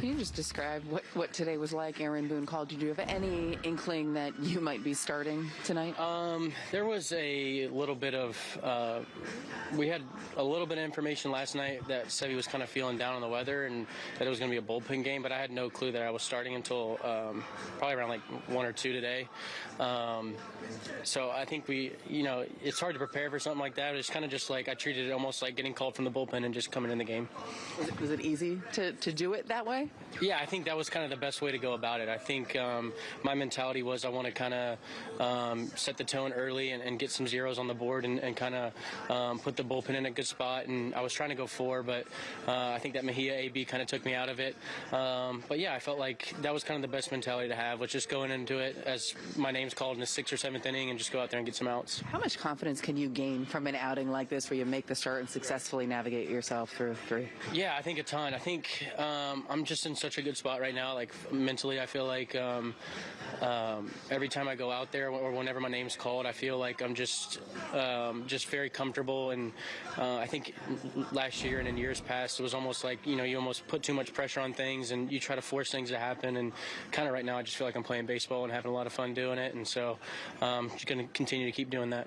Can you just describe what, what today was like? Aaron Boone called you. Do you have any inkling that you might be starting tonight? Um, there was a little bit of, uh, we had a little bit of information last night that said he was kind of feeling down on the weather and that it was going to be a bullpen game, but I had no clue that I was starting until um, probably around like one or two today. Um, so I think we, you know, it's hard to prepare for something like that. It's kind of just like I treated it almost like getting called from the bullpen and just coming in the game. Was it, was it easy to, to do it that way? Yeah, I think that was kind of the best way to go about it. I think um, my mentality was I want to kind of um, set the tone early and, and, get some zeros on the board and, and kind of um, put the bullpen in a good spot. And I was trying to go four, but uh, I think that Mejia AB kind of took me out of it. Um, but yeah, I felt like that was kind of the best mentality to have, was just going into it as my name's called in the sixth or seventh inning and just go out there and get some outs. How much confidence can you gain from an outing like this where you make the start and successfully navigate yourself through three? Yeah, I think a ton. I think um, I'm just in such a good spot right now. Like mentally, I feel like um, um, every time I go out there or whenever my name's called, I feel like I'm just um, just very comfortable. And uh, I think last year and in years past, it was almost like you know you almost put too much pressure on things and you try to force things to happen. And kind of right now, I just feel like I'm playing baseball and having a lot of fun doing it. And so, um, just going to continue to keep doing that.